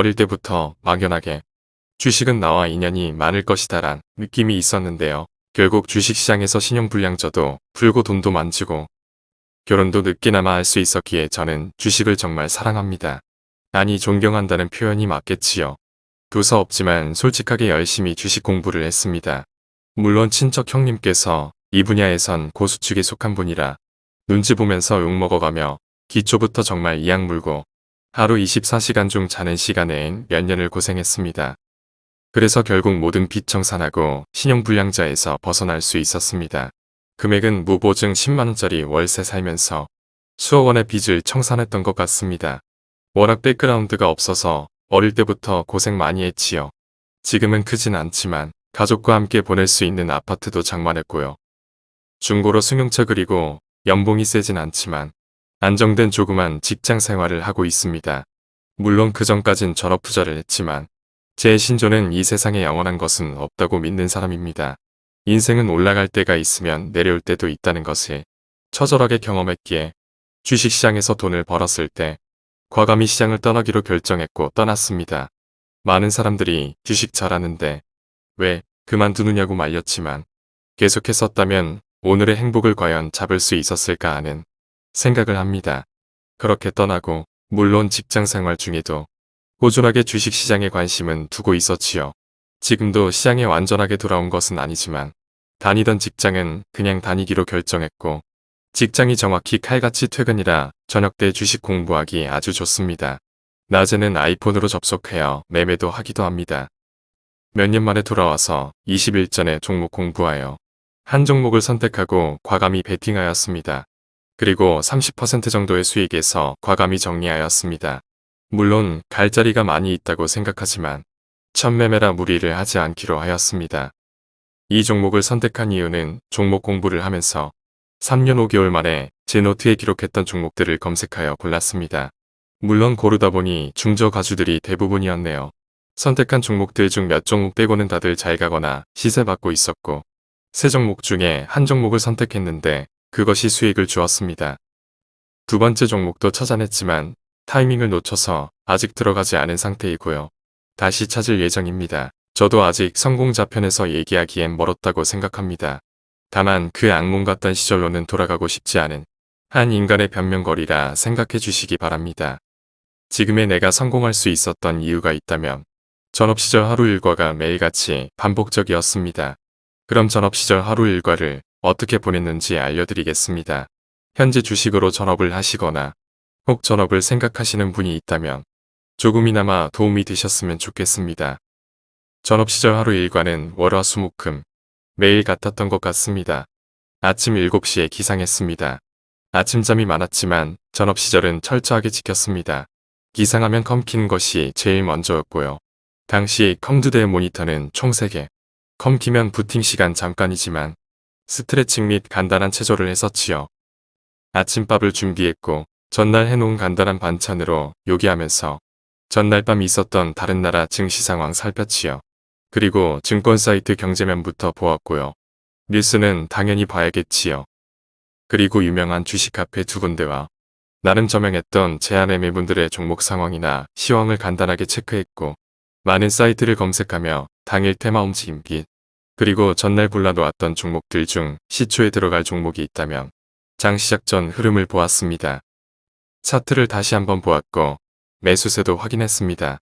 어릴 때부터 막연하게 주식은 나와 인연이 많을 것이다 란 느낌이 있었는데요. 결국 주식시장에서 신용불량저도 풀고 돈도 만지고 결혼도 늦게나마 할 수 있었기에 저는 주식을 정말 사랑합니다. 아니 존경한다는 표현이 맞겠지요. 교사 없지만 솔직하게 열심히 주식 공부를 했습니다. 물론 친척 형님께서 이 분야에선 고수축에 속한 분이라 눈치 보면서 욕먹어가며 기초부터 정말 이악 물고 하루 24시간 중 자는 시간엔 몇 년을 고생했습니다. 그래서 결국 모든 빚 청산하고 신용불량자에서 벗어날 수 있었습니다. 금액은 무보증 10만원짜리 월세 살면서 수억 원의 빚을 청산했던 것 같습니다. 워낙 백그라운드가 없어서 어릴 때부터 고생 많이 했지요. 지금은 크진 않지만 가족과 함께 보낼 수 있는 아파트도 장만했고요. 중고로 승용차 그리고 연봉이 세진 않지만 안정된 조그만 직장 생활을 하고 있습니다. 물론 그 전까진 전업 투자를 했지만 제 신조는 이 세상에 영원한 것은 없다고 믿는 사람입니다. 인생은 올라갈 때가 있으면 내려올 때도 있다는 것을 처절하게 경험했기에 주식시장에서 돈을 벌었을 때 과감히 시장을 떠나기로 결정했고 떠났습니다. 많은 사람들이 주식 잘하는데 왜 그만두느냐고 말렸지만 계속했었다면 오늘의 행복을 과연 잡을 수 있었을까 하는 생각을 합니다. 그렇게 떠나고 물론 직장생활 중에도 꾸준하게 주식시장에 관심은 두고 있었지요. 지금도 시장에 완전하게 돌아온 것은 아니지만 다니던 직장은 그냥 다니기로 결정했고 직장이 정확히 칼같이 퇴근이라 저녁 때 주식 공부하기 아주 좋습니다. 낮에는 아이폰으로 접속해요 매매도 하기도 합니다. 몇 년 만에 돌아와서 20일 전에 종목 공부하여 한 종목을 선택하고 과감히 베팅하였습니다. 그리고 30% 정도의 수익에서 과감히 정리하였습니다. 물론 갈 자리가 많이 있다고 생각하지만 첫 매매라 무리를 하지 않기로 하였습니다. 이 종목을 선택한 이유는 종목 공부를 하면서 3년 5개월 만에 제 노트에 기록했던 종목들을 검색하여 골랐습니다. 물론 고르다 보니 중저 가주들이 대부분이었네요. 선택한 종목들 중 몇 종목 빼고는 다들 잘 가거나 시세 받고 있었고 세 종목 중에 한 종목을 선택했는데 그것이 수익을 주었습니다. 두 번째 종목도 찾아냈지만 타이밍을 놓쳐서 아직 들어가지 않은 상태이고요. 다시 찾을 예정입니다. 저도 아직 성공자편에서 얘기하기엔 멀었다고 생각합니다. 다만 그 악몽 같던 시절로는 돌아가고 싶지 않은 한 인간의 변명거리라 생각해 주시기 바랍니다. 지금의 내가 성공할 수 있었던 이유가 있다면 전업시절 하루 일과가 매일같이 반복적이었습니다. 그럼 전업시절 하루 일과를 어떻게 보냈는지 알려드리겠습니다. 현재 주식으로 전업을 하시거나 혹 전업을 생각하시는 분이 있다면 조금이나마 도움이 되셨으면 좋겠습니다. 전업 시절 하루 일과는 월화수목금 매일 같았던 것 같습니다. 아침 7시에 기상했습니다. 아침잠이 많았지만 전업 시절은 철저하게 지켰습니다. 기상하면 컴 키는 것이 제일 먼저였고요. 당시 컴 두 대 모니터는 총 3개. 컴 키면 부팅 시간 잠깐이지만 스트레칭 및 간단한 체조를 했었지요. 아침밥을 준비했고 전날 해놓은 간단한 반찬으로 요기하면서 전날 밤 있었던 다른 나라 증시 상황 살폈지요. 그리고 증권 사이트 경제면부터 보았고요. 뉴스는 당연히 봐야겠지요. 그리고 유명한 주식 카페 두 군데와 나름 저명했던 제안의 매분들의 종목 상황이나 시황을 간단하게 체크했고 많은 사이트를 검색하며 당일 테마 움직임 및 그리고 전날 골라놓았던 종목들 중 시초에 들어갈 종목이 있다면 장 시작 전 흐름을 보았습니다. 차트를 다시 한번 보았고 매수세도 확인했습니다.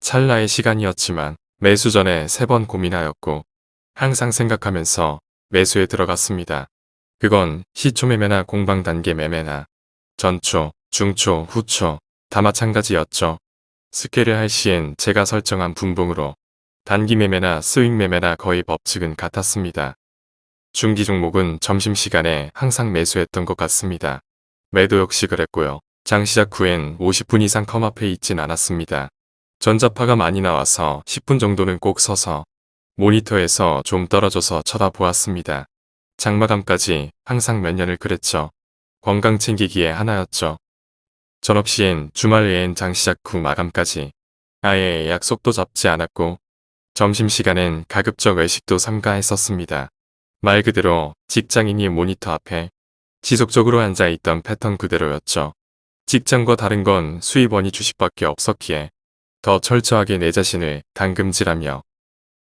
찰나의 시간이었지만 매수 전에 세 번 고민하였고 항상 생각하면서 매수에 들어갔습니다. 그건 시초 매매나 공방 단계 매매나 전초, 중초, 후초 다 마찬가지였죠. 스케일을 할 시엔 제가 설정한 분봉으로 단기 매매나 스윙 매매나 거의 법칙은 같았습니다. 중기 종목은 점심시간에 항상 매수했던 것 같습니다. 매도 역시 그랬고요. 장 시작 후엔 50분 이상 컴 앞에 있진 않았습니다. 전자파가 많이 나와서 10분 정도는 꼭 서서 모니터에서 좀 떨어져서 쳐다보았습니다. 장마감까지 항상 몇 년을 그랬죠. 건강 챙기기에 하나였죠. 전업시엔 주말 외엔 장시작 후 마감까지 아예 약속도 잡지 않았고 점심시간엔 가급적 외식도 삼가했었습니다. 말 그대로 직장인이 모니터 앞에 지속적으로 앉아있던 패턴 그대로였죠. 직장과 다른 건 수입원이 주식밖에 없었기에 더 철저하게 내 자신을 당금질하며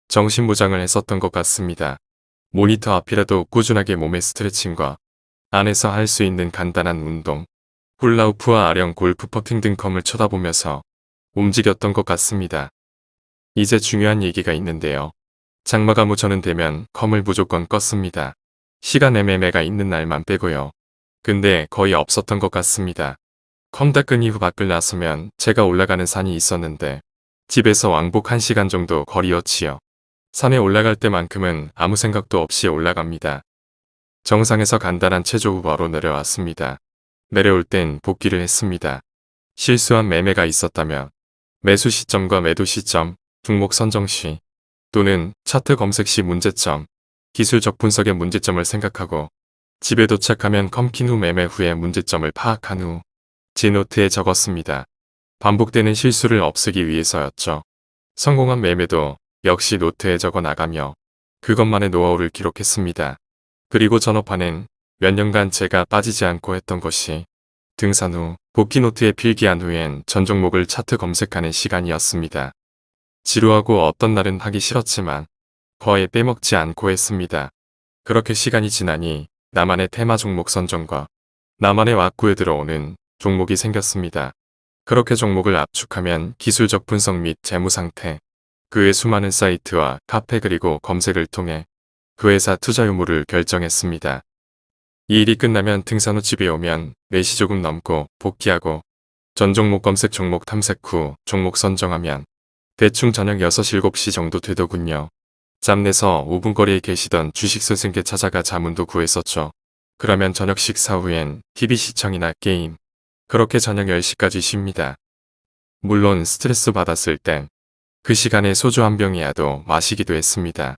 정신무장을 했었던 것 같습니다. 모니터 앞이라도 꾸준하게 몸의 스트레칭과 안에서 할 수 있는 간단한 운동, 훌라우프와 아령 골프 퍼팅 등 컴을 쳐다보면서 움직였던 것 같습니다. 이제 중요한 얘기가 있는데요. 장마가 무저는 되면 컴을 무조건 껐습니다. 시간 애매매가 있는 날만 빼고요. 근데 거의 없었던 것 같습니다. 컴 닦은 이후 밖을 나서면 제가 올라가는 산이 있었는데 집에서 왕복 1시간 정도 거리였지요. 산에 올라갈 때만큼은 아무 생각도 없이 올라갑니다. 정상에서 간단한 체조 후 바로 내려왔습니다. 내려올 땐 복귀를 했습니다. 실수한 매매가 있었다면 매수 시점과 매도 시점, 종목 선정 시 또는 차트 검색 시 문제점, 기술적 분석의 문제점을 생각하고 집에 도착하면 컴 킨 후 매매 후에 문제점을 파악한 후 제 노트에 적었습니다. 반복되는 실수를 없애기 위해서였죠. 성공한 매매도 역시 노트에 적어 나가며 그것만의 노하우를 기록했습니다. 그리고 전업화는 몇 년간 제가 빠지지 않고 했던 것이 등산 후 복귀 노트에 필기한 후엔 전 종목을 차트 검색하는 시간이었습니다. 지루하고 어떤 날은 하기 싫었지만 거의 빼먹지 않고 했습니다. 그렇게 시간이 지나니 나만의 테마 종목 선정과 나만의 왁구에 들어오는 종목이 생겼습니다. 그렇게 종목을 압축하면 기술적 분석 및 재무 상태, 그의 수많은 사이트와 카페 그리고 검색을 통해 그 회사 투자 유무를 결정했습니다. 이 일이 끝나면 등산 후 집에 오면 4시 조금 넘고 복귀하고 전 종목 검색 종목 탐색 후 종목 선정하면 대충 저녁 6시 7시 정도 되더군요. 짬내서 5분 거리에 계시던 주식 선생께 찾아가 자문도 구했었죠. 그러면 저녁 식사 후엔 TV 시청이나 게임, 그렇게 저녁 10시까지 쉽니다. 물론 스트레스 받았을 땐 그 시간에 소주 한 병이라도 마시기도 했습니다.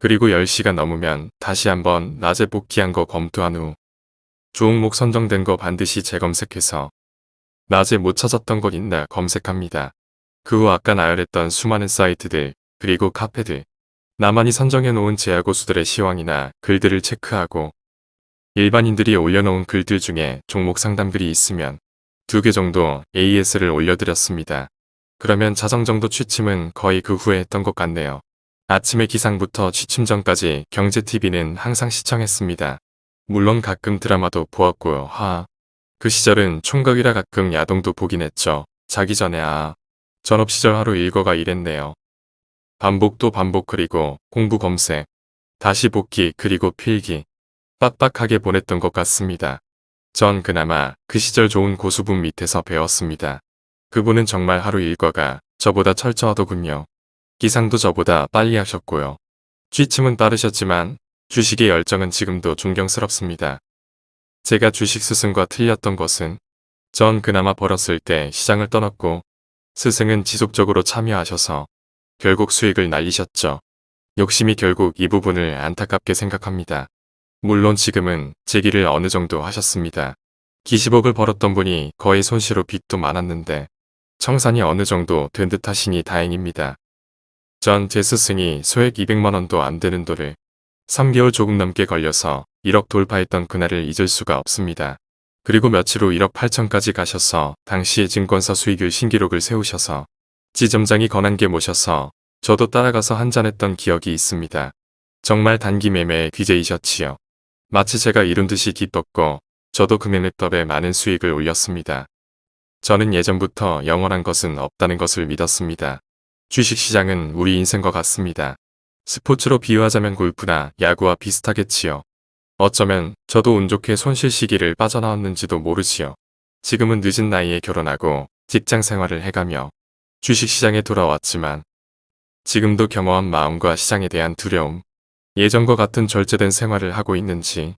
그리고 10시가 넘으면 다시 한번 낮에 복귀한 거 검토한 후 주옥목 선정된 거 반드시 재검색해서 낮에 못 찾았던 것 있나 검색합니다. 그 후 아까 나열했던 수많은 사이트들 그리고 카페들 나만이 선정해 놓은 제야고수들의 시황이나 글들을 체크하고 일반인들이 올려놓은 글들 중에 종목 상담글이 있으면 두 개 정도 AS를 올려드렸습니다. 그러면 자정 정도 취침은 거의 그 후에 했던 것 같네요. 아침에 기상부터 취침 전까지 경제TV는 항상 시청했습니다. 물론 가끔 드라마도 보았고요. 하. 그 시절은 총각이라 가끔 야동도 보긴 했죠. 자기 전에 아. 전업 시절 하루 일과가 이랬네요. 반복 또 반복 그리고 공부 검색. 다시 복귀 그리고 필기. 빡빡하게 보냈던 것 같습니다. 전 그나마 그 시절 좋은 고수분 밑에서 배웠습니다. 그분은 정말 하루 일과가 저보다 철저하더군요. 기상도 저보다 빨리 하셨고요. 취침은 빠르셨지만 주식의 열정은 지금도 존경스럽습니다. 제가 주식 스승과 틀렸던 것은 전 그나마 벌었을 때 시장을 떠났고 스승은 지속적으로 참여하셔서 결국 수익을 날리셨죠. 욕심이 결국 이 부분을 안타깝게 생각합니다. 물론 지금은 제기를 어느 정도 하셨습니다. 기십억을 벌었던 분이 거의 손실로 빚도 많았는데 청산이 어느 정도 된 듯 하시니 다행입니다. 전 제 스승이 소액 200만원도 안 되는 돌을 3개월 조금 넘게 걸려서 1억 돌파했던 그날을 잊을 수가 없습니다. 그리고 며칠 후 1억 8천까지 가셔서 당시의 증권사 수익률 신기록을 세우셔서 지점장이 권한게 모셔서 저도 따라가서 한잔했던 기억이 있습니다. 정말 단기 매매의 귀재이셨지요. 마치 제가 이룬 듯이 기뻤고 저도 금액랩더에 많은 수익을 올렸습니다. 저는 예전부터 영원한 것은 없다는 것을 믿었습니다. 주식시장은 우리 인생과 같습니다. 스포츠로 비유하자면 골프나 야구와 비슷하겠지요. 어쩌면 저도 운 좋게 손실 시기를 빠져나왔는지도 모르지요. 지금은 늦은 나이에 결혼하고 직장 생활을 해가며 주식시장에 돌아왔지만 지금도 겸허한 마음과 시장에 대한 두려움, 예전과 같은 절제된 생활을 하고 있는지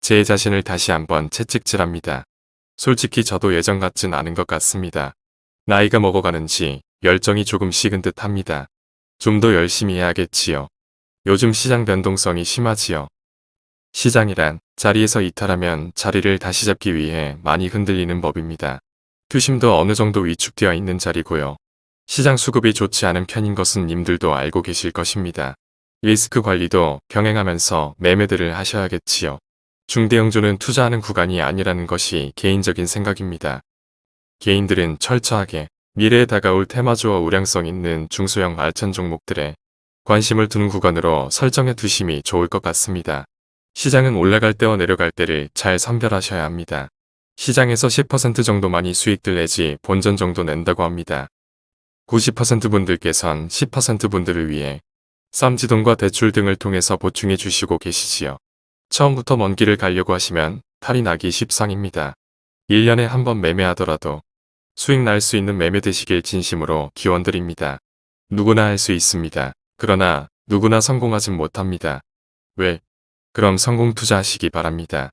제 자신을 다시 한번 채찍질합니다. 솔직히 저도 예전 같진 않은 것 같습니다. 나이가 먹어가는지 열정이 조금 식은 듯 합니다. 좀 더 열심히 해야겠지요. 요즘 시장 변동성이 심하지요. 시장이란 자리에서 이탈하면 자리를 다시 잡기 위해 많이 흔들리는 법입니다. 투심도 어느 정도 위축되어 있는 자리고요. 시장 수급이 좋지 않은 편인 것은 님들도 알고 계실 것입니다. 리스크 관리도 병행하면서 매매들을 하셔야겠지요. 중대형주는 투자하는 구간이 아니라는 것이 개인적인 생각입니다. 개인들은 철저하게 미래에 다가올 테마주와 우량성 있는 중소형 알찬 종목들에 관심을 두는 구간으로 설정해 두심이 좋을 것 같습니다. 시장은 올라갈 때와 내려갈 때를 잘 선별하셔야 합니다. 시장에서 10% 정도만이 수익들 내지 본전 정도 낸다고 합니다. 90% 분들께선 10% 분들을 위해 쌈지돈과 대출 등을 통해서 보충해 주시고 계시지요. 처음부터 먼 길을 가려고 하시면 탈이 나기 십상입니다. 1년에 한 번 매매하더라도 수익 날 수 있는 매매 되시길 진심으로 기원드립니다. 누구나 할 수 있습니다. 그러나 누구나 성공하진 못합니다. 왜? 그럼 성공 투자하시기 바랍니다.